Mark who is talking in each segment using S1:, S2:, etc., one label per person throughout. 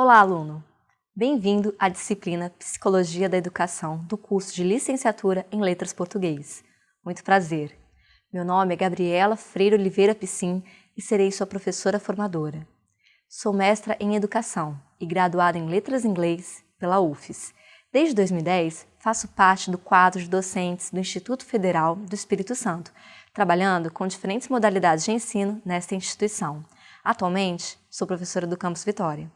S1: Olá, aluno! Bem-vindo à disciplina Psicologia da Educação do curso de Licenciatura em Letras Português. Muito prazer! Meu nome é Gabriela Freire Oliveira Piscin e serei sua professora formadora. Sou mestra em Educação e graduada em Letras Inglês pela UFES. Desde 2010, faço parte do quadro de docentes do Instituto Federal do Espírito Santo, trabalhando com diferentes modalidades de ensino nesta instituição. Atualmente, sou professora do Campus Vitória.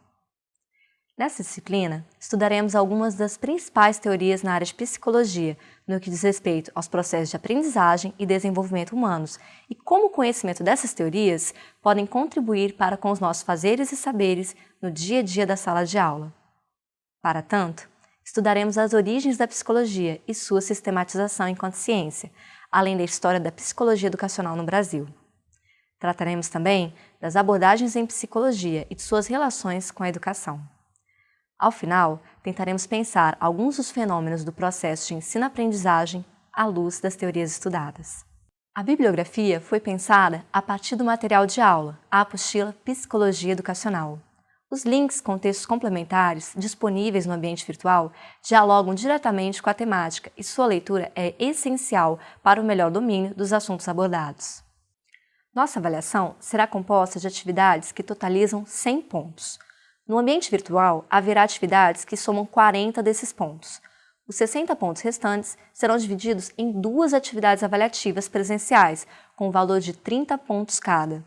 S1: Nessa disciplina, estudaremos algumas das principais teorias na área de psicologia, no que diz respeito aos processos de aprendizagem e desenvolvimento humanos, e como o conhecimento dessas teorias podem contribuir para com os nossos fazeres e saberes no dia a dia da sala de aula. Para tanto, estudaremos as origens da psicologia e sua sistematização enquanto ciência, além da história da psicologia educacional no Brasil. Trataremos também das abordagens em psicologia e de suas relações com a educação. Ao final, tentaremos pensar alguns dos fenômenos do processo de ensino-aprendizagem à luz das teorias estudadas. A bibliografia foi pensada a partir do material de aula, a apostila Psicologia Educacional. Os links com textos complementares disponíveis no ambiente virtual dialogam diretamente com a temática e sua leitura é essencial para o melhor domínio dos assuntos abordados. Nossa avaliação será composta de atividades que totalizam 100 pontos, no ambiente virtual, haverá atividades que somam 40 desses pontos. Os 60 pontos restantes serão divididos em duas atividades avaliativas presenciais, com valor de 30 pontos cada.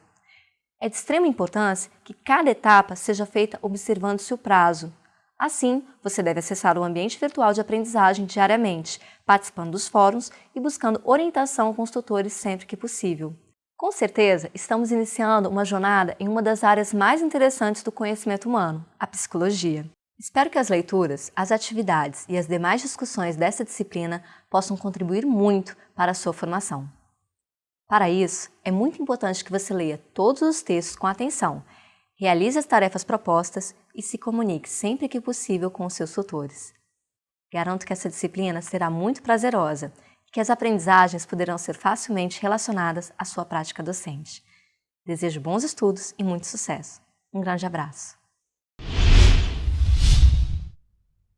S1: É de extrema importância que cada etapa seja feita observando-se o prazo. Assim, você deve acessar o ambiente virtual de aprendizagem diariamente, participando dos fóruns e buscando orientação com os tutores sempre que possível. Com certeza, estamos iniciando uma jornada em uma das áreas mais interessantes do conhecimento humano, a psicologia. Espero que as leituras, as atividades e as demais discussões dessa disciplina possam contribuir muito para a sua formação. Para isso, é muito importante que você leia todos os textos com atenção, realize as tarefas propostas e se comunique sempre que possível com os seus tutores. Garanto que essa disciplina será muito prazerosa que as aprendizagens poderão ser facilmente relacionadas à sua prática docente. Desejo bons estudos e muito sucesso. Um grande abraço.